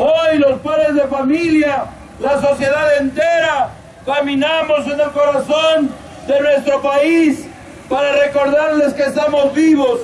Hoy los padres de familia, la sociedad entera, caminamos en el corazón de nuestro país para recordarles que estamos vivos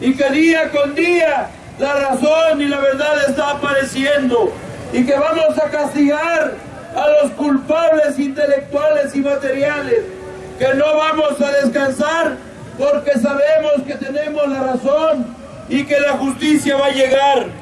y que día con día la razón y la verdad está apareciendo y que vamos a castigar a los culpables intelectuales y materiales, que no vamos a descansar porque sabemos que tenemos la razón y que la justicia va a llegar.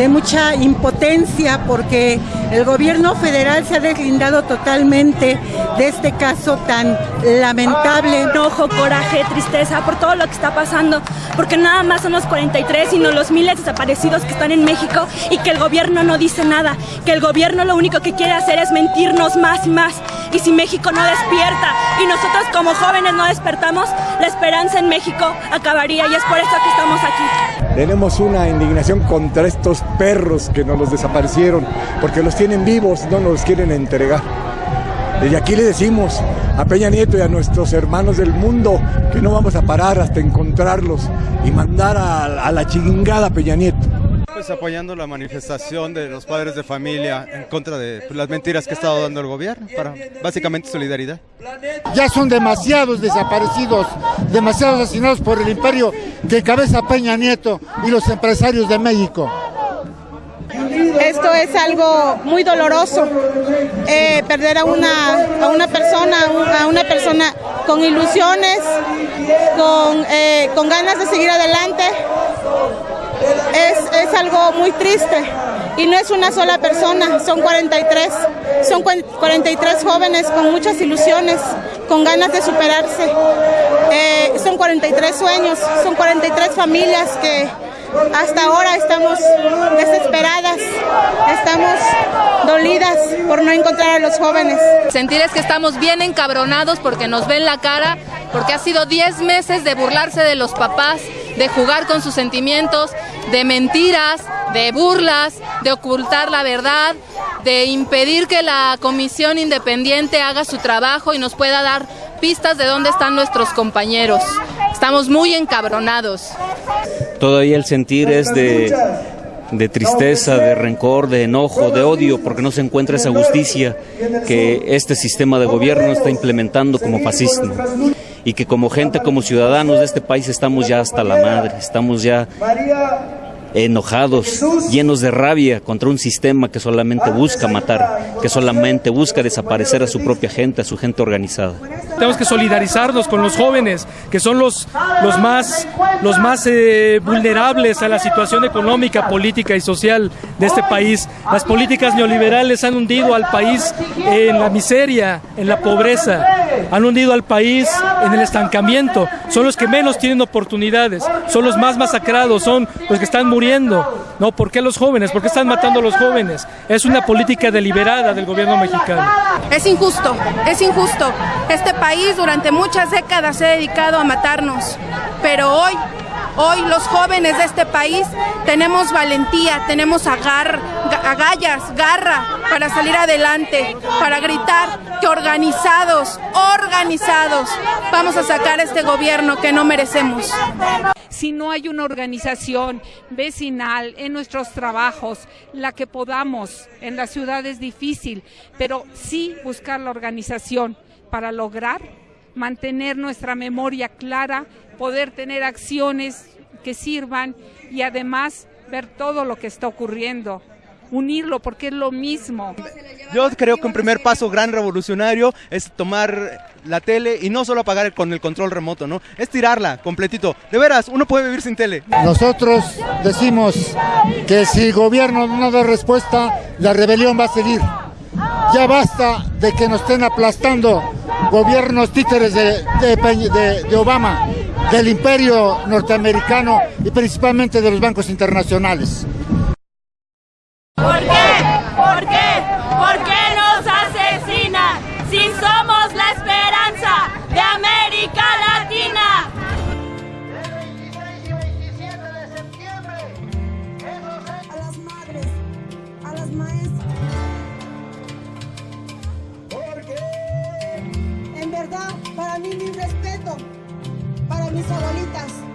de mucha impotencia, porque el gobierno federal se ha deslindado totalmente de este caso tan lamentable. Enojo, coraje, tristeza por todo lo que está pasando, porque nada más son los 43, sino los miles desaparecidos que están en México y que el gobierno no dice nada, que el gobierno lo único que quiere hacer es mentirnos más y más. Y si México no despierta y nosotros como jóvenes no despertamos, la esperanza en México acabaría y es por eso que estamos aquí. Tenemos una indignación contra estos perros que nos los desaparecieron, porque los tienen vivos, no nos los quieren entregar. Desde aquí le decimos a Peña Nieto y a nuestros hermanos del mundo que no vamos a parar hasta encontrarlos y mandar a, a la chingada a Peña Nieto. Pues apoyando la manifestación de los padres de familia en contra de las mentiras que ha estado dando el gobierno, para básicamente solidaridad. Ya son demasiados desaparecidos, demasiados asesinados por el imperio que encabeza Peña Nieto y los empresarios de México. Esto es algo muy doloroso, eh, perder a una, a una persona, a una persona con ilusiones, con, eh, con ganas de seguir adelante. Es, es algo muy triste y no es una sola persona, son 43, son 43 jóvenes con muchas ilusiones, con ganas de superarse. Eh, son 43 sueños, son 43 familias que hasta ahora estamos desesperadas, estamos dolidas por no encontrar a los jóvenes. Sentir es que estamos bien encabronados porque nos ven la cara, porque ha sido 10 meses de burlarse de los papás, de jugar con sus sentimientos, de mentiras, de burlas, de ocultar la verdad, de impedir que la comisión independiente haga su trabajo y nos pueda dar pistas de dónde están nuestros compañeros. Estamos muy encabronados. Todavía el sentir es de, de tristeza, de rencor, de enojo, de odio, porque no se encuentra esa justicia que este sistema de gobierno está implementando como fascismo. Y que como gente, como ciudadanos de este país estamos ya hasta la madre, estamos ya enojados, llenos de rabia contra un sistema que solamente busca matar, que solamente busca desaparecer a su propia gente, a su gente organizada. Tenemos que solidarizarnos con los jóvenes, que son los, los más, los más eh, vulnerables a la situación económica, política y social de este país. Las políticas neoliberales han hundido al país en la miseria, en la pobreza, han hundido al país en el estancamiento. Son los que menos tienen oportunidades, son los más masacrados, son los que están muriendo. ¿No? ¿Por qué los jóvenes? ¿Por qué están matando a los jóvenes? Es una política deliberada del gobierno mexicano. Es injusto, es injusto. Este país durante muchas décadas se ha dedicado a matarnos, pero hoy Hoy los jóvenes de este país tenemos valentía, tenemos agar, agallas, garra para salir adelante, para gritar que organizados, organizados, vamos a sacar este gobierno que no merecemos. Si no hay una organización vecinal en nuestros trabajos, la que podamos en la ciudad es difícil, pero sí buscar la organización para lograr mantener nuestra memoria clara, poder tener acciones que sirvan y además ver todo lo que está ocurriendo unirlo porque es lo mismo. Yo creo que un primer paso gran revolucionario es tomar la tele y no solo apagar con el control remoto, ¿no? Es tirarla completito. De veras, uno puede vivir sin tele. Nosotros decimos que si el gobierno no da respuesta, la rebelión va a seguir. Ya basta de que nos estén aplastando gobiernos títeres de, de, de, de Obama. del imperio norteamericano y principalmente de los bancos internacionales. ¿Por qué? ¿Por qué? ¿Por qué nos asesinan si somos la esperanza de América Latina? A las madres, a las maestras. En verdad, para mí mi respeto, para mis abuelitas.